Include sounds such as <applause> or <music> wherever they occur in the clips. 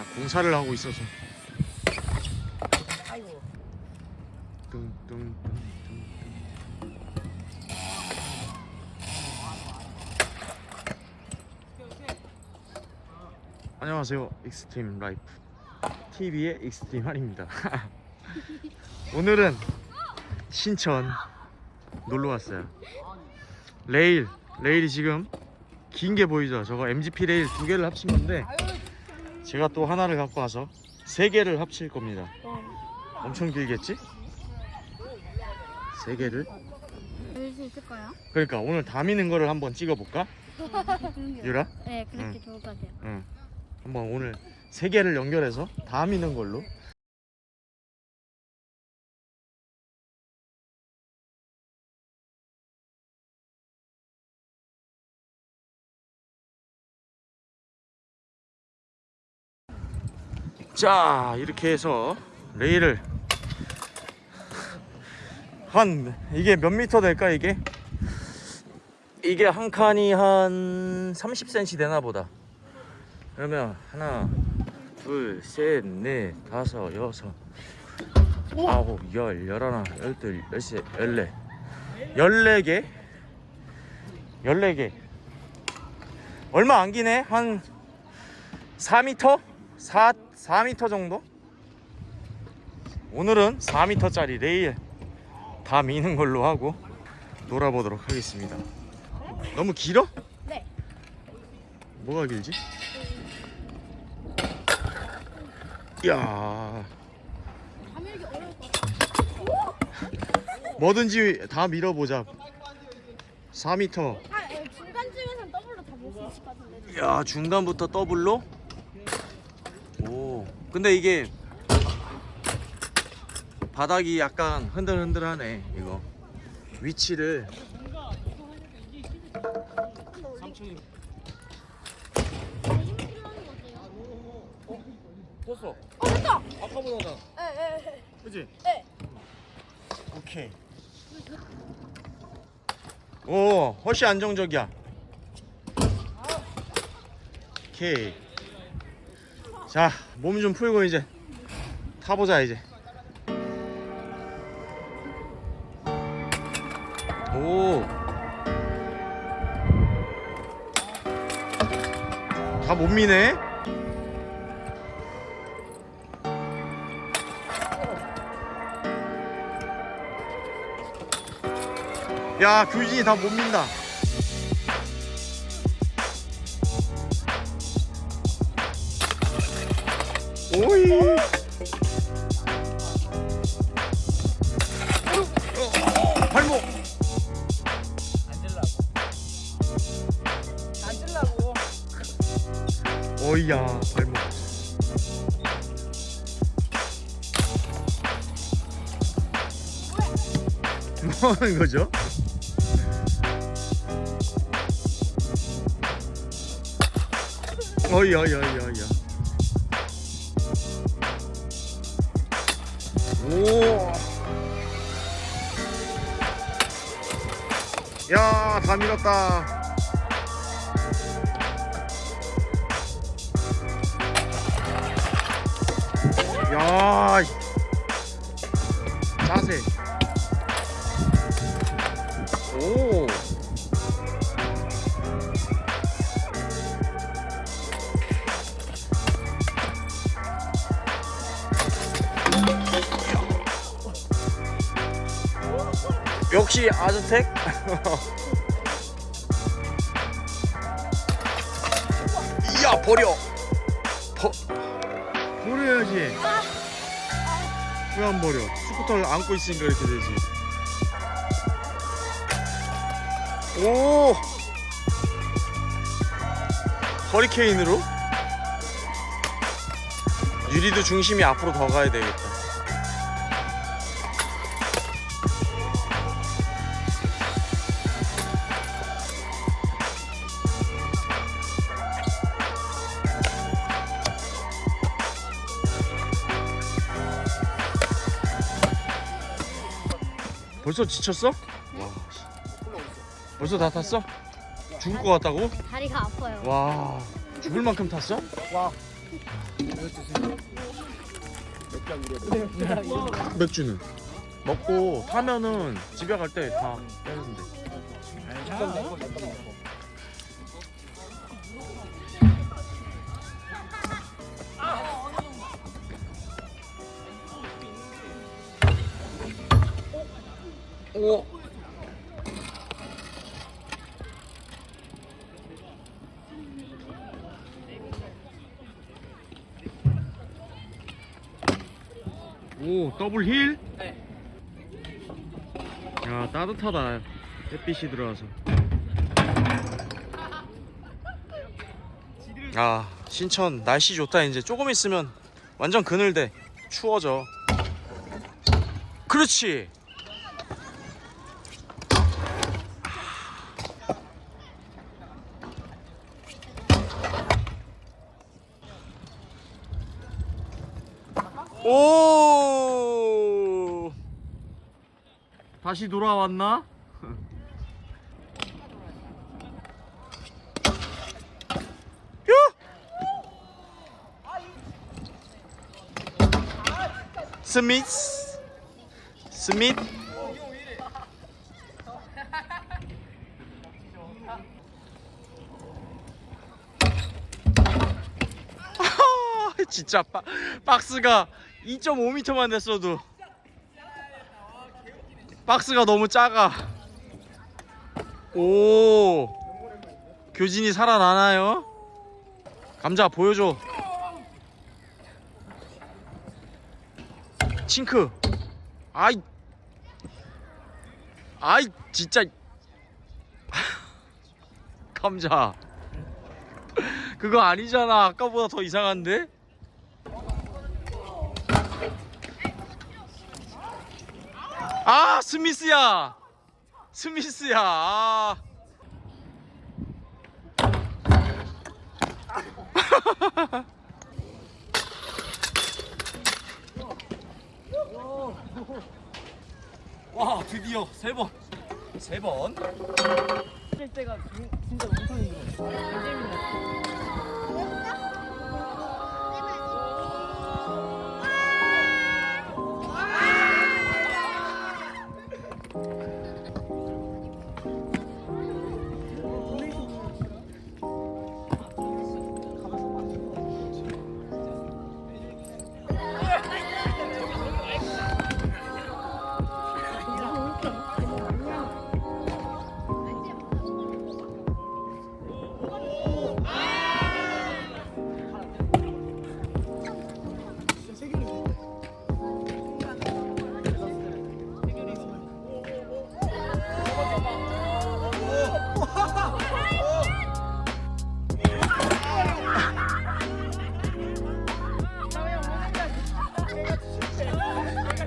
야, 공사를 하고 있어서. 아이고. 뚱뚱뚱뚱 안녕하세요. 익스트림 라이프 TV의 익스트림 한입니다. <laughs> 오늘은 신천 놀러 왔어요. 레일 레일이 지금 긴 게 보이죠? 저거 MGP 레일 두 개를 합친 건데 제가 또 하나를 갖고 와서 세 개를 합칠 겁니다 엄청 길겠지? 세 개를 열수 있을까요? 그러니까 오늘 다 미는 거를 한번 찍어볼까? 유라? 네, 그렇게 응. 좋을 것 같아요. 응 한번 오늘 세 개를 연결해서 다 미는 걸로 자 이렇게 해서 레일을 한 이게 몇 미터 될까 이게? 이게 한 칸이 한 30cm 되나 보다. 그러면 하나 둘셋넷 다섯 여섯 아홉 열 열하나 열둘 열세 열네 열네 개? 열네 개. 얼마 안 기네? 한 4m 4 4m 정도 오늘은 4m짜리 레일 다 미는 걸로 하고 놀아보도록 하겠습니다 너무 길어? 네. 뭐가 길지? 이야. 뭐든지 다 밀어보자 4m 아, 예, 중간쯤에서는 더블로 다 볼 수 있을 것 같은데. 야 중간부터 더블로 오 근데 이게 바닥이 약간 흔들흔들하네 이거 위치를? 떴어 어, 됐다! 아까보다 예, 예, 예. 그지? 네. 오케이 오 훨씬 안정적이야 오케이 자 몸 좀 풀고 이제 타보자 이제 오. 다 못 미네. 야, 규진이 다 못 민다. 오이. 어, 발목. 앉으려고. 어이야 발목 뭐 하는 거죠? 어이야 어이야 어이야 어이 오. 야, 다 밀었다. 야, 이- 자세. 오. 역시 아즈텍. <laughs> 이야 버려. 버 버려야지. 왜 안 버려? 스쿠터를 안고 있으니까 이렇게 되지. 오! 허리케인으로? 유리도 중심이 앞으로 더 가야 되겠다. 벌써 지쳤어? 와, 씨. 벌써 다 탔어? 죽을 것 같다고? 다리가 아파요. 와, 죽을 만큼 탔어? 와. 맥주는 먹고 타면은 집에 갈 때 다 빼면 돼. 오. 오 더블 힐? 야 따뜻하다. 햇빛이 들어와서. 아 신천 날씨 좋다. 이제 조금 있으면 완전 그늘돼 추워져. 그렇지 오 다시 돌아왔나? 야! 스미스 스밋 아하, <laughs> 진짜 박, 박스가 2.5m만 됐어도 박스가 너무 작아. 오 교진이 살아나나요? 감자 보여줘. 칭크. 아이. 아이 진짜. <laughs> 감자. 그거 아니잖아. 아까보다 더 이상한데? 아 스미스야. 스미스야. 아. <laughs> 와 드디어 세번세번. 할 때가 진- 진짜 엄청 힘들어.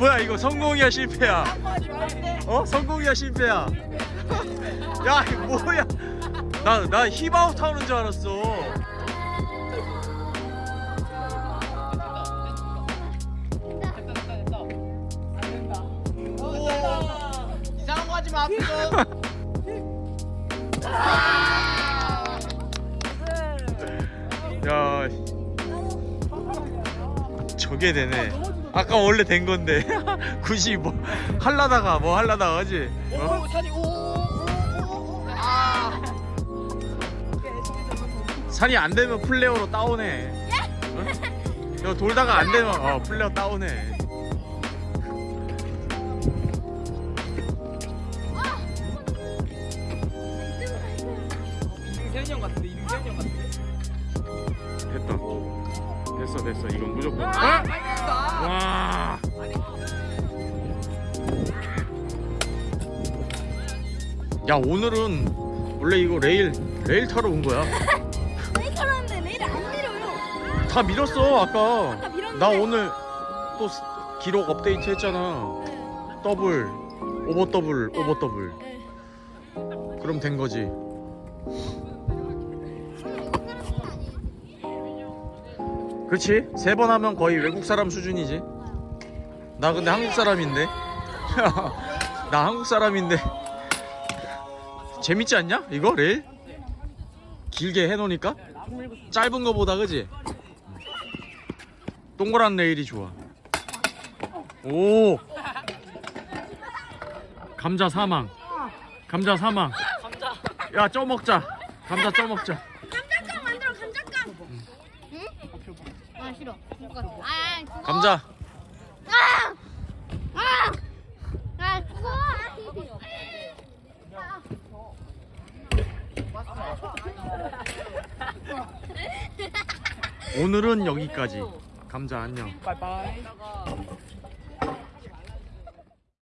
뭐야 이거 성공이야 실패야? 어? 성공이야 실패야? 야 이거 뭐야? 나 나 힙아웃 하는 줄 알았어. 이상한 거 하지 마, 앞에서. 야 저게 되네 아까 원래 된 건데 <laughs> 굳이 뭐 할라다가 뭐 할라다가 하지 어? 오, 산이, 오, 오, 오, 오, 오. 아. 산이 안 되면 플레어로 다운해 어? 너 돌다가 안 되면 어 플레어 다운해 이름 세현이 형 같은데, 이름 세현이 형 같은데. 됐다 됐어 됐어 이건 무조건 아, 아! 와 야 오늘은 원래 이거 레일 레일 타러 온 거야 <laughs> 레일 타는데 레일 안 내려요. 다 밀었어 아까 아까 밀었는데. 나 오늘 또 스- 기록 업데이트 했잖아 네. 더블 오버 더블 오버 더블 네. 그럼 된 거지 그렇지 세번 하면 거의 외국 사람 수준이지 나 근데 한국 사람인데 <laughs> 나 한국 사람인데 재밌지 않냐 이거 레일 길게 해놓으니까 짧은 거보다 그지 동그란 레일이 좋아. 오. 감자 사망. 감자 사망. 야, 쪄 먹자. 감자 쪄 먹자. 감자깡 만들어 감자깡. 응? 아. 아. 감자. 아! 아! 아 그거. 오늘은 여기까지. 감자 안녕. 빠이빠이.